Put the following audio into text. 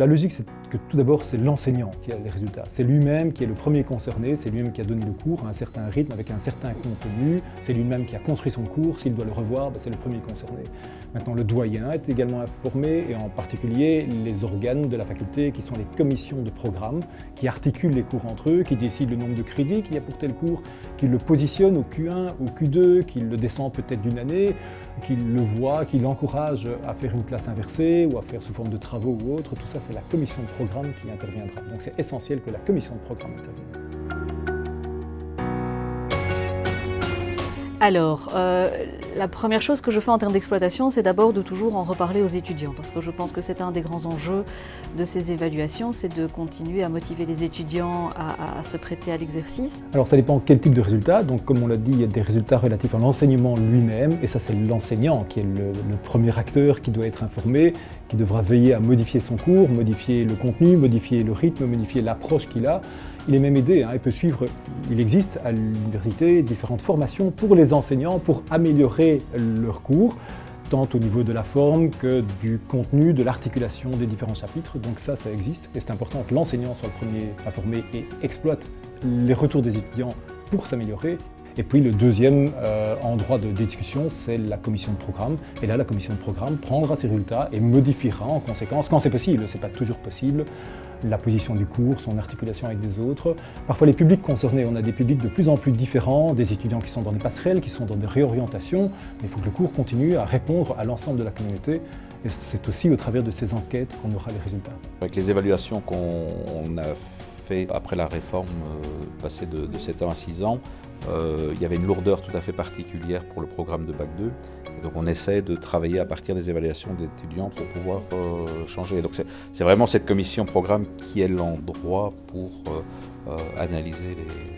la logique, c'est que tout d'abord, c'est l'enseignant qui a les résultats. C'est lui-même qui est le premier concerné, c'est lui-même qui a donné le cours à un certain rythme, avec un certain contenu, c'est lui-même qui a construit son cours, s'il doit le revoir, ben, c'est le premier concerné. Maintenant, le doyen est également informé, et en particulier les organes de la faculté, qui sont les commissions de programme, qui articulent les cours entre eux, qui décident le nombre de crédits qu'il y a pour tel cours, qui le positionnent au Q1, au Q2, qui le descend peut-être d'une année, qui le voit, qui l'encourage à faire une classe inversée ou à faire sous forme de travaux ou autre. Tout ça, c'est la commission de programme qui interviendra. Donc c'est essentiel que la commission de programme intervienne. Alors, euh, la première chose que je fais en termes d'exploitation, c'est d'abord de toujours en reparler aux étudiants, parce que je pense que c'est un des grands enjeux de ces évaluations, c'est de continuer à motiver les étudiants à, se prêter à l'exercice. Alors ça dépend quel type de résultats, donc comme on l'a dit, il y a des résultats relatifs à l'enseignement lui-même, et ça c'est l'enseignant qui est le, le premier acteur qui doit être informé, qui devra veiller à modifier son cours, modifier le contenu, modifier le rythme, modifier l'approche qu'il a, il est même aidé, hein, il peut suivre, il existe à l'université différentes formations pour les enseignants pour améliorer leur cours, tant au niveau de la forme que du contenu, de l'articulation des différents chapitres. Donc ça, ça existe et c'est important que l'enseignant soit le premier à former et exploite les retours des étudiants pour s'améliorer. Et puis le deuxième euh, endroit de discussion, c'est la commission de programme. Et là, la commission de programme prendra ses résultats et modifiera en conséquence, quand c'est possible, ce n'est pas toujours possible, la position du cours, son articulation avec des autres. Parfois les publics concernés, on a des publics de plus en plus différents, des étudiants qui sont dans des passerelles, qui sont dans des réorientations, mais il faut que le cours continue à répondre à l'ensemble de la communauté. Et c'est aussi au travers de ces enquêtes qu'on aura les résultats. Avec les évaluations qu'on a après la réforme euh, passée de, de 7 ans à 6 ans, euh, il y avait une lourdeur tout à fait particulière pour le programme de Bac 2. donc on essaie de travailler à partir des évaluations des étudiants pour pouvoir euh, changer. Donc c'est vraiment cette commission programme qui est l'endroit pour analyser les,